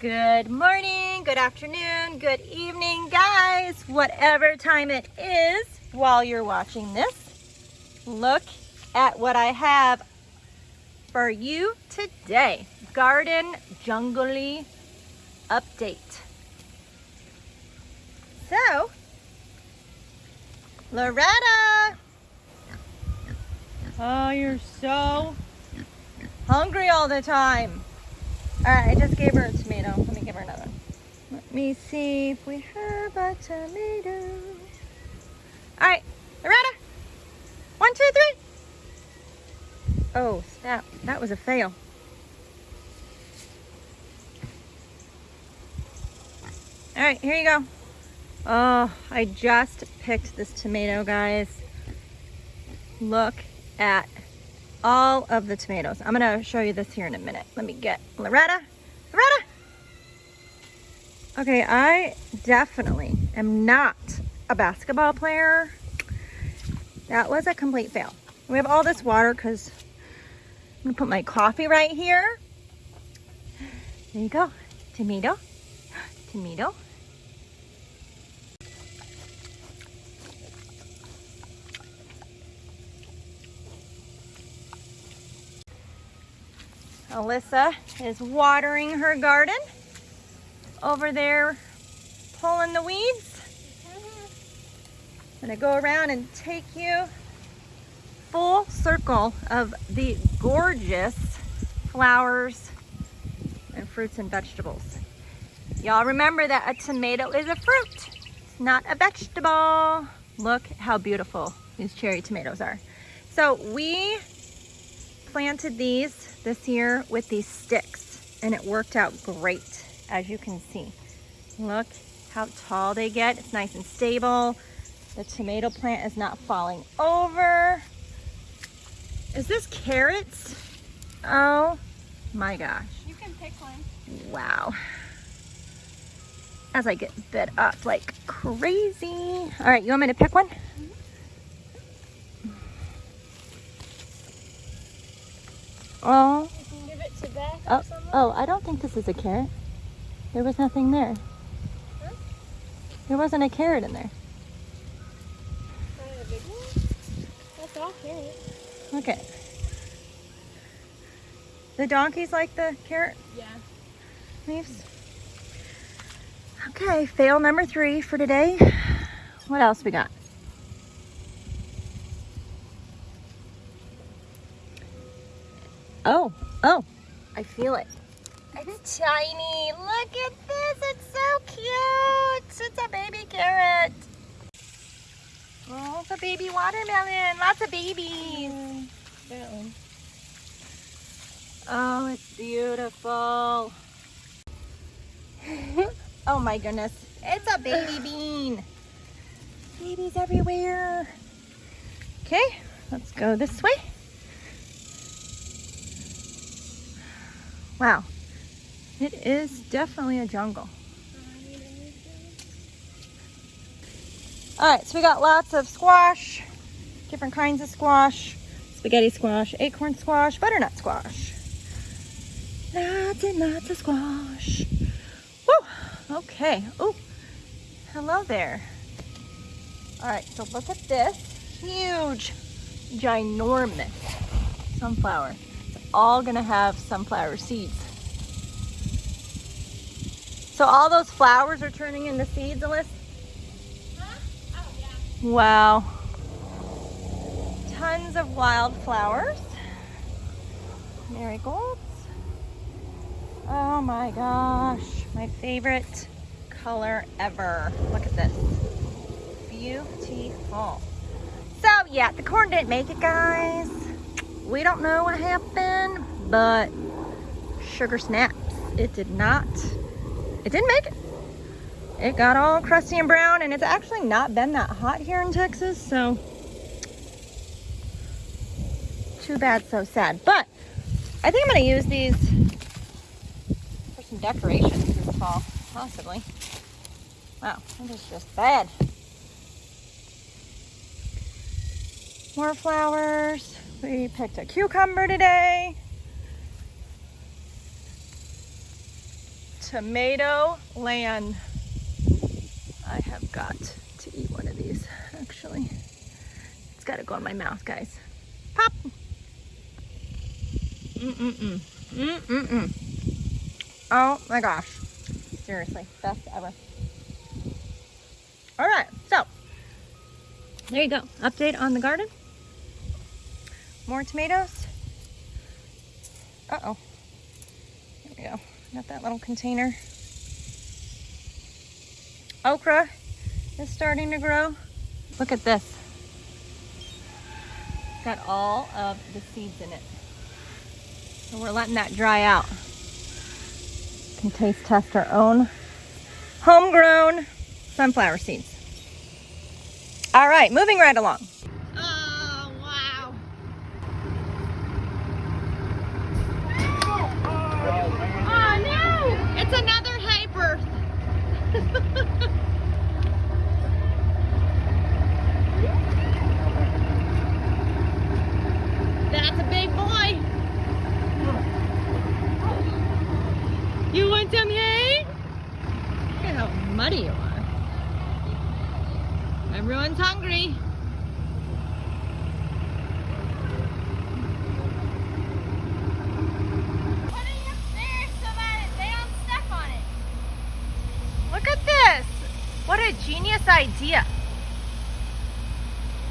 Good morning, good afternoon, good evening, guys. Whatever time it is while you're watching this, look at what I have for you today. Garden Jungly update. So, Loretta. Oh, you're so hungry all the time. All right, I just gave her a tomato. Let me give her another. Let me see if we have a tomato. All right, Loretta. One, two, three. Oh, snap. That was a fail. All right, here you go. Oh, I just picked this tomato, guys. Look at all of the tomatoes. I'm gonna show you this here in a minute. Let me get Loretta. Loretta! Okay, I definitely am not a basketball player. That was a complete fail. We have all this water because I'm gonna put my coffee right here. There you go. Tomato. Tomato. Alyssa is watering her garden over there pulling the weeds. I'm gonna go around and take you full circle of the gorgeous flowers and fruits and vegetables. Y'all remember that a tomato is a fruit, it's not a vegetable. Look how beautiful these cherry tomatoes are. So we planted these this year with these sticks and it worked out great as you can see. Look how tall they get. It's nice and stable. The tomato plant is not falling over. Is this carrots? Oh my gosh. You can pick one. Wow. As I get bit up like crazy. All right, you want me to pick one? Oh. give it to Beth Oh, oh, I don't think this is a carrot. There was nothing there. Huh? There wasn't a carrot in there. a big one? That's all carrot. Okay. The donkeys like the carrot Yeah. leaves. Okay, fail number three for today. What else we got? Oh, oh, I feel it. It's tiny. Look at this. It's so cute. It's a baby carrot. Oh, it's a baby watermelon. Lots of babies. That one. Oh, it's beautiful. oh my goodness. It's a baby bean. Babies everywhere. Okay, let's go this way. Wow, it is definitely a jungle. All right, so we got lots of squash, different kinds of squash, spaghetti squash, acorn squash, butternut squash. Lots and lots of squash. Woo, okay. Oh, hello there. All right, so look at this huge, ginormous sunflower. All gonna have sunflower seeds. So all those flowers are turning into seeds, Alyssa? Huh? Oh, yeah. Wow. Tons of wildflowers. Marigolds. Oh my gosh. My favorite color ever. Look at this. Beautiful. So yeah, the corn didn't make it, guys. We don't know what happened, but sugar snaps. It did not. It didn't make it it got all crusty and brown and it's actually not been that hot here in Texas so too bad so sad but I think I'm gonna use these for some decorations this fall possibly wow that is just bad more flowers we picked a cucumber today tomato land. I have got to eat one of these, actually. It's gotta go in my mouth, guys. Pop! Mm-mm-mm. Mm-mm-mm. Oh my gosh. Seriously, best ever. All right, so there you go. Update on the garden. More tomatoes. Uh-oh. There we go. Got that little container. Okra is starting to grow. Look at this. Got all of the seeds in it. So we're letting that dry out. Can taste test our own homegrown sunflower seeds. All right, moving right along. Oh, wow. Oh, no! It's another hay birth. That's a big boy. You want? Look at how muddy you are. Everyone's hungry. Look at this. What a genius idea.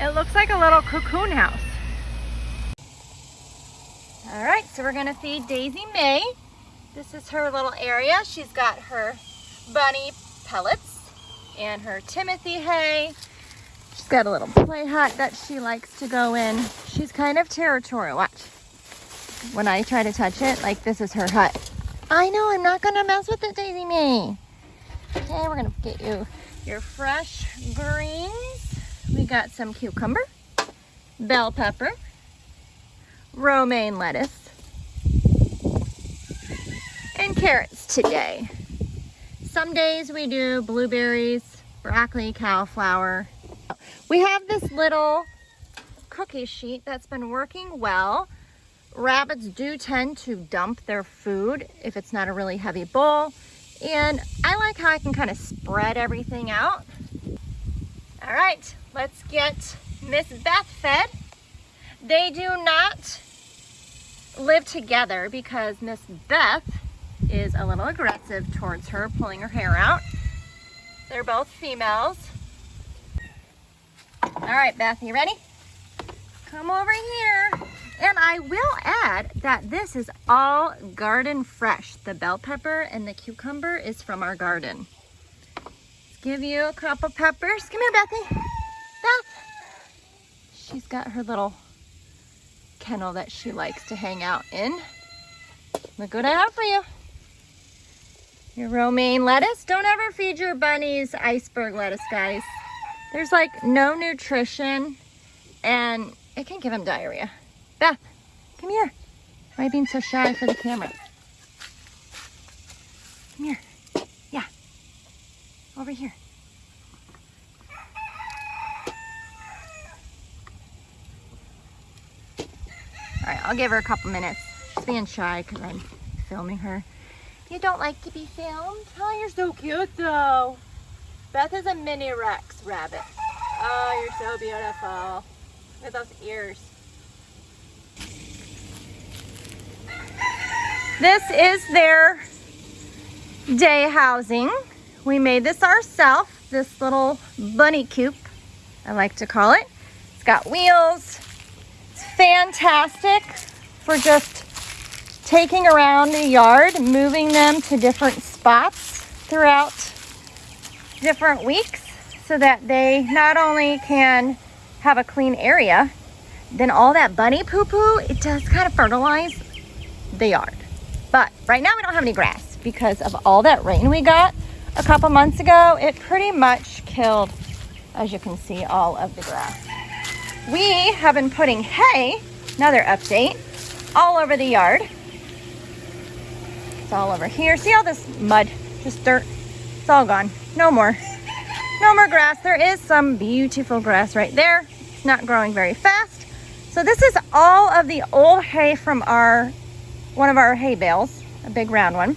It looks like a little cocoon house. All right, so we're gonna feed Daisy May. This is her little area. She's got her bunny pellets and her Timothy hay. She's got a little play hut that she likes to go in. She's kind of territorial. Watch. When I try to touch it, like this is her hut. I know, I'm not gonna mess with it, Daisy May. Okay, we're gonna get you your fresh greens. We got some cucumber, bell pepper, romaine lettuce, and carrots today. Some days we do blueberries, broccoli, cauliflower. We have this little cookie sheet that's been working well. Rabbits do tend to dump their food if it's not a really heavy bowl. And I like how I can kind of spread everything out. All right, let's get Miss Beth fed. They do not live together because Miss Beth is a little aggressive towards her, pulling her hair out. They're both females. All right, Beth, you ready? Come over here. And I will add that this is all garden fresh. The bell pepper and the cucumber is from our garden. Let's give you a couple peppers. Come here, Bethy. Beth. She's got her little kennel that she likes to hang out in. Look what I have for you. Your romaine lettuce. Don't ever feed your bunnies iceberg lettuce, guys. There's like no nutrition and it can give them diarrhea. Beth, come here. Why are you being so shy for the camera? Come here. Yeah. Over here. All right, I'll give her a couple minutes. She's being shy because I'm filming her. You don't like to be filmed? Oh, you're so cute though. Beth is a mini Rex rabbit. Oh, you're so beautiful. Look at those ears. This is their day housing. We made this ourselves, this little bunny coop, I like to call it. It's got wheels. It's fantastic for just taking around the yard, moving them to different spots throughout different weeks so that they not only can have a clean area, then all that bunny poo-poo, it does kind of fertilize the yard. But right now we don't have any grass because of all that rain we got a couple months ago. It pretty much killed, as you can see, all of the grass. We have been putting hay, another update, all over the yard. All over here. See all this mud, just dirt? It's all gone. No more. No more grass. There is some beautiful grass right there. It's not growing very fast. So this is all of the old hay from our one of our hay bales, a big round one.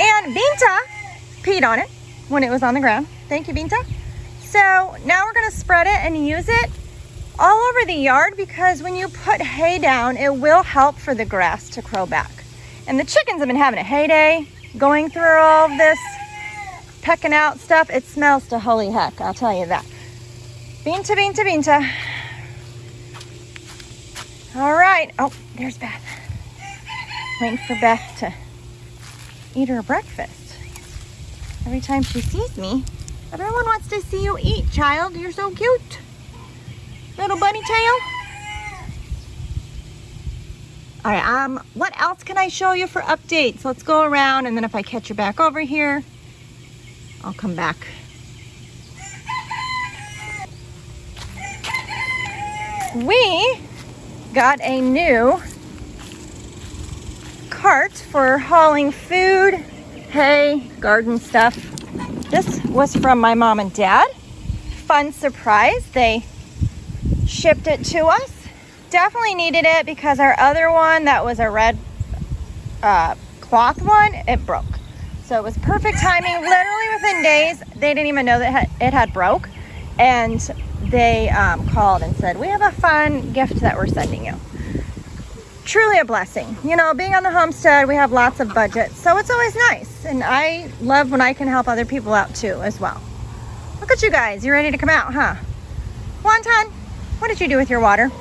And Binta peed on it when it was on the ground. Thank you, Binta. So now we're gonna spread it and use it all over the yard because when you put hay down, it will help for the grass to grow back. And the chickens have been having a heyday going through all this, pecking out stuff. It smells to holy heck, I'll tell you that. Binta, Binta, Binta. All right. Oh, there's Beth. Waiting for Beth to eat her breakfast. Every time she sees me, everyone wants to see you eat, child. You're so cute. Little bunny tail. All right, um, what else can I show you for updates? Let's go around and then if I catch you back over here, I'll come back. We got a new cart for hauling food, hay, garden stuff. This was from my mom and dad. Fun surprise. They shipped it to us. Definitely needed it because our other one that was a red uh, cloth one, it broke. So it was perfect timing. Literally within days, they didn't even know that it had broke. And they um, called and said, we have a fun gift that we're sending you. Truly a blessing. You know, being on the homestead, we have lots of budget. So it's always nice. And I love when I can help other people out too as well. Look at you guys. You ready to come out, huh? Wonton, what did you do with your water?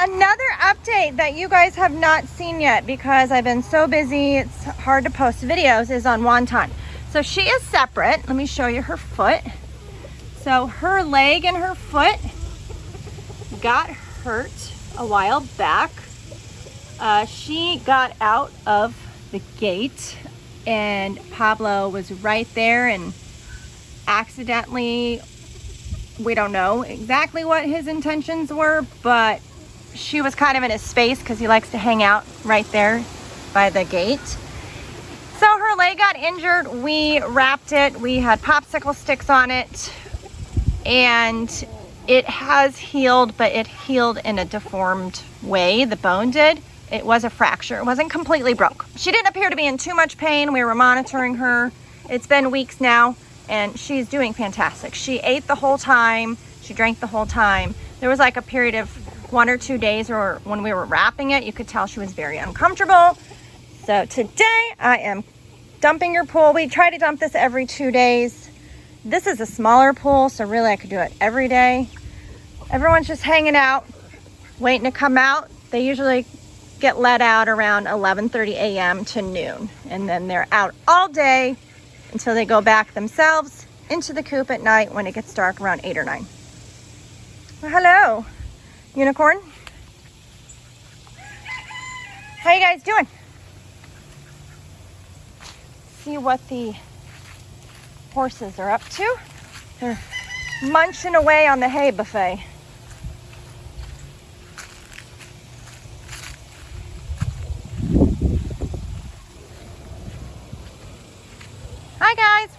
Another update that you guys have not seen yet because I've been so busy, it's hard to post videos, is on Wonton. So she is separate. Let me show you her foot. So her leg and her foot got hurt a while back. Uh, she got out of the gate and Pablo was right there and accidentally we don't know exactly what his intentions were, but she was kind of in his space because he likes to hang out right there by the gate. So her leg got injured. We wrapped it. We had popsicle sticks on it and it has healed, but it healed in a deformed way. The bone did. It was a fracture. It wasn't completely broke. She didn't appear to be in too much pain. We were monitoring her. It's been weeks now and she's doing fantastic. She ate the whole time. She drank the whole time. There was like a period of one or two days or when we were wrapping it, you could tell she was very uncomfortable. So today I am dumping your pool. We try to dump this every two days. This is a smaller pool, so really I could do it every day. Everyone's just hanging out, waiting to come out. They usually get let out around 11.30 a.m. to noon. And then they're out all day until they go back themselves into the coop at night when it gets dark around 8 or 9. Well, hello, unicorn. How you guys doing? See what the horses are up to. They're munching away on the hay buffet. Hi guys.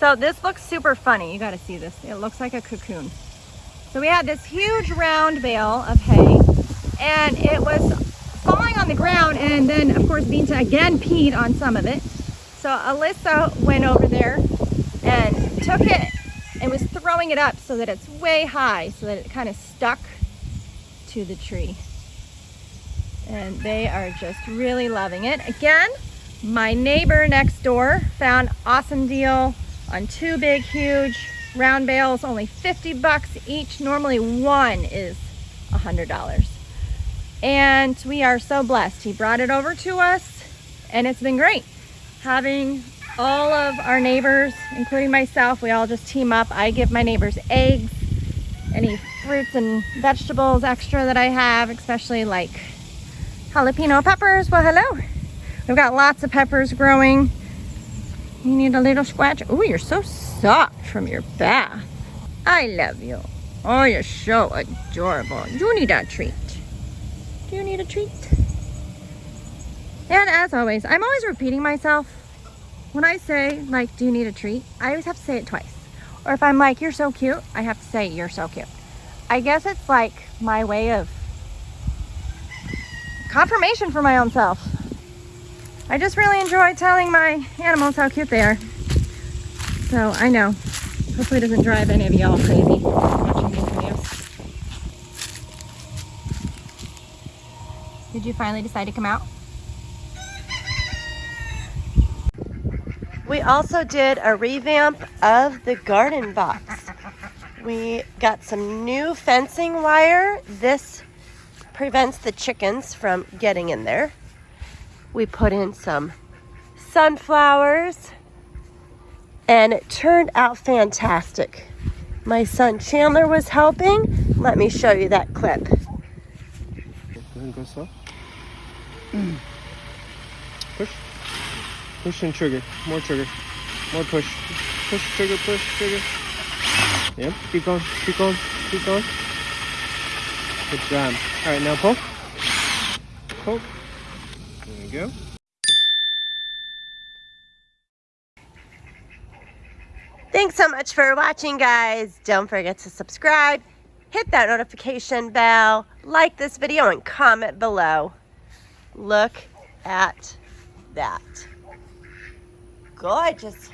So this looks super funny. You got to see this. It looks like a cocoon. So we had this huge round bale of hay and it was falling on the ground and then of course Binta again peed on some of it. So Alyssa went over there and took it and was throwing it up so that it's way high so that it kind of stuck to the tree. And they are just really loving it. Again, my neighbor next door found awesome deal on two big, huge round bales, only 50 bucks each. Normally one is a $100. And we are so blessed. He brought it over to us and it's been great. Having all of our neighbors, including myself, we all just team up. I give my neighbors eggs, any fruits and vegetables extra that I have, especially like jalapeno peppers. Well, hello. We've got lots of peppers growing. You need a little scratch. Oh, you're so soft from your bath. I love you. Oh, you're so adorable. Do you need a treat? Do you need a treat? And as always, I'm always repeating myself. When I say, like, do you need a treat? I always have to say it twice. Or if I'm like, you're so cute, I have to say, you're so cute. I guess it's like my way of confirmation for my own self. I just really enjoy telling my animals how cute they are. So I know. Hopefully it doesn't drive any of y'all crazy watching these videos. Did you finally decide to come out? We also did a revamp of the garden box. We got some new fencing wire. This prevents the chickens from getting in there. We put in some sunflowers and it turned out fantastic. My son Chandler was helping. Let me show you that clip. Push. Push and trigger. More trigger. More push. Push, trigger, push, trigger. Yep. Keep going. Keep going. Keep going. Good job. All right, now poke. Poke. Go. Thanks so much for watching, guys. Don't forget to subscribe, hit that notification bell, like this video, and comment below. Look at that. Gorgeous.